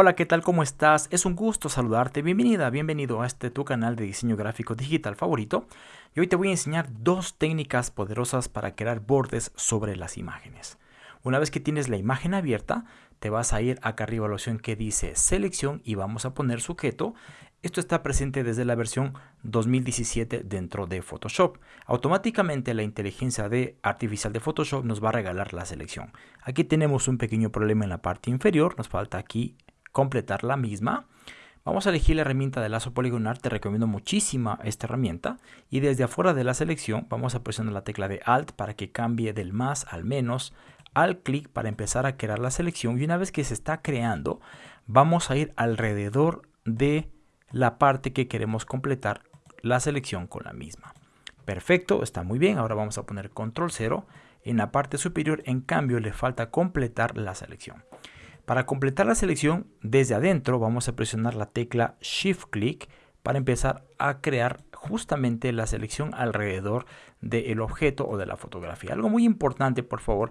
Hola, ¿qué tal? ¿Cómo estás? Es un gusto saludarte. Bienvenida, bienvenido a este tu canal de diseño gráfico digital favorito. Y hoy te voy a enseñar dos técnicas poderosas para crear bordes sobre las imágenes. Una vez que tienes la imagen abierta, te vas a ir acá arriba a la opción que dice selección y vamos a poner sujeto. Esto está presente desde la versión 2017 dentro de Photoshop. Automáticamente la inteligencia de artificial de Photoshop nos va a regalar la selección. Aquí tenemos un pequeño problema en la parte inferior, nos falta aquí completar la misma. Vamos a elegir la herramienta de lazo poligonal, te recomiendo muchísima esta herramienta. Y desde afuera de la selección vamos a presionar la tecla de Alt para que cambie del más al menos, al clic para empezar a crear la selección. Y una vez que se está creando, vamos a ir alrededor de la parte que queremos completar la selección con la misma. Perfecto, está muy bien. Ahora vamos a poner control 0. En la parte superior, en cambio, le falta completar la selección. Para completar la selección, desde adentro vamos a presionar la tecla Shift Click para empezar a crear justamente la selección alrededor del objeto o de la fotografía. Algo muy importante, por favor,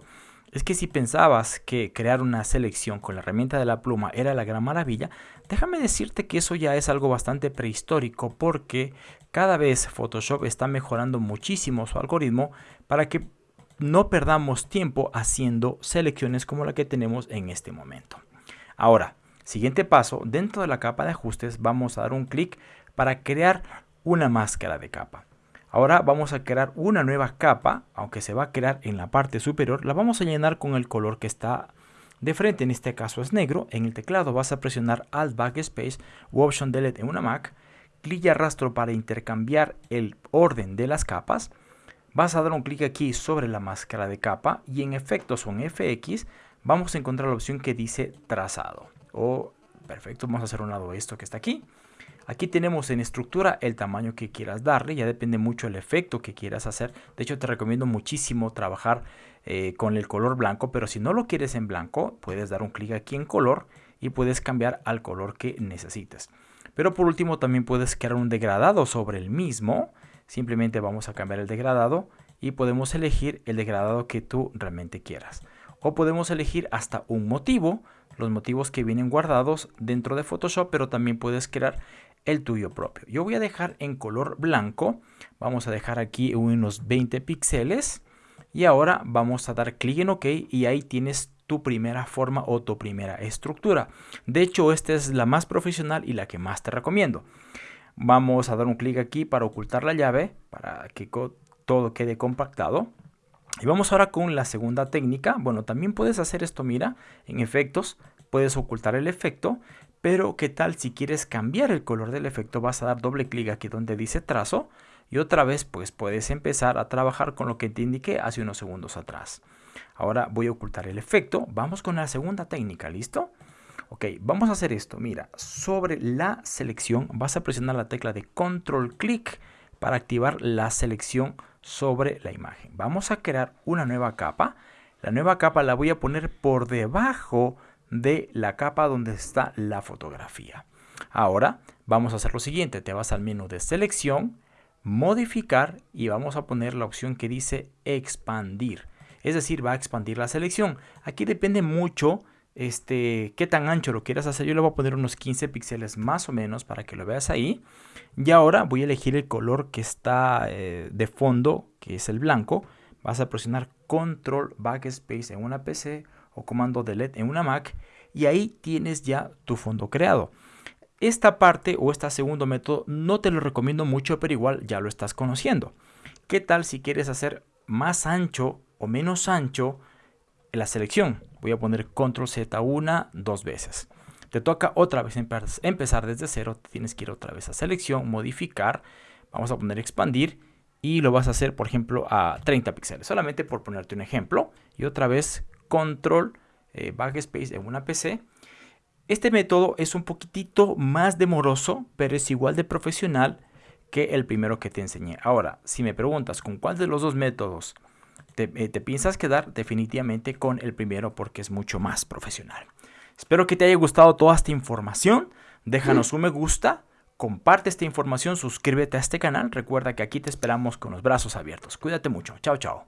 es que si pensabas que crear una selección con la herramienta de la pluma era la gran maravilla, déjame decirte que eso ya es algo bastante prehistórico porque cada vez Photoshop está mejorando muchísimo su algoritmo para que no perdamos tiempo haciendo selecciones como la que tenemos en este momento. Ahora, siguiente paso, dentro de la capa de ajustes vamos a dar un clic para crear una máscara de capa. Ahora vamos a crear una nueva capa, aunque se va a crear en la parte superior, la vamos a llenar con el color que está de frente, en este caso es negro. En el teclado vas a presionar Alt Backspace u Option Delete en una Mac, clic y arrastro para intercambiar el orden de las capas vas a dar un clic aquí sobre la máscara de capa y en efectos o en FX vamos a encontrar la opción que dice trazado. O, perfecto, vamos a hacer un lado esto que está aquí. Aquí tenemos en estructura el tamaño que quieras darle, ya depende mucho el efecto que quieras hacer. De hecho te recomiendo muchísimo trabajar eh, con el color blanco, pero si no lo quieres en blanco, puedes dar un clic aquí en color y puedes cambiar al color que necesites. Pero por último también puedes crear un degradado sobre el mismo simplemente vamos a cambiar el degradado y podemos elegir el degradado que tú realmente quieras. O podemos elegir hasta un motivo, los motivos que vienen guardados dentro de Photoshop, pero también puedes crear el tuyo propio. Yo voy a dejar en color blanco, vamos a dejar aquí unos 20 píxeles y ahora vamos a dar clic en OK y ahí tienes tu primera forma o tu primera estructura. De hecho, esta es la más profesional y la que más te recomiendo. Vamos a dar un clic aquí para ocultar la llave, para que todo quede compactado. Y vamos ahora con la segunda técnica. Bueno, también puedes hacer esto, mira, en efectos, puedes ocultar el efecto, pero ¿qué tal si quieres cambiar el color del efecto? Vas a dar doble clic aquí donde dice trazo y otra vez pues puedes empezar a trabajar con lo que te indiqué hace unos segundos atrás. Ahora voy a ocultar el efecto. Vamos con la segunda técnica, ¿listo? Ok, vamos a hacer esto. Mira, sobre la selección vas a presionar la tecla de control clic para activar la selección sobre la imagen. Vamos a crear una nueva capa. La nueva capa la voy a poner por debajo de la capa donde está la fotografía. Ahora vamos a hacer lo siguiente. Te vas al menú de selección, modificar y vamos a poner la opción que dice expandir. Es decir, va a expandir la selección. Aquí depende mucho este, qué tan ancho lo quieras hacer. Yo le voy a poner unos 15 píxeles más o menos para que lo veas ahí. Y ahora voy a elegir el color que está eh, de fondo, que es el blanco. Vas a presionar Control Backspace en una PC o Comando Delete en una Mac. Y ahí tienes ya tu fondo creado. Esta parte o este segundo método no te lo recomiendo mucho, pero igual ya lo estás conociendo. ¿Qué tal si quieres hacer más ancho o menos ancho la selección? Voy a poner control Z una, dos veces. Te toca otra vez empezar desde cero. Tienes que ir otra vez a selección, modificar. Vamos a poner expandir y lo vas a hacer, por ejemplo, a 30 píxeles. Solamente por ponerte un ejemplo. Y otra vez control eh, backspace en una PC. Este método es un poquitito más demoroso, pero es igual de profesional que el primero que te enseñé. Ahora, si me preguntas con cuál de los dos métodos eh, te, piensas quedar definitivamente con el primero porque es mucho más profesional. Espero que te haya gustado toda esta información. Déjanos un me gusta, comparte esta información, suscríbete a este canal. Recuerda que aquí te esperamos con los brazos abiertos. Cuídate mucho. Chao, chao.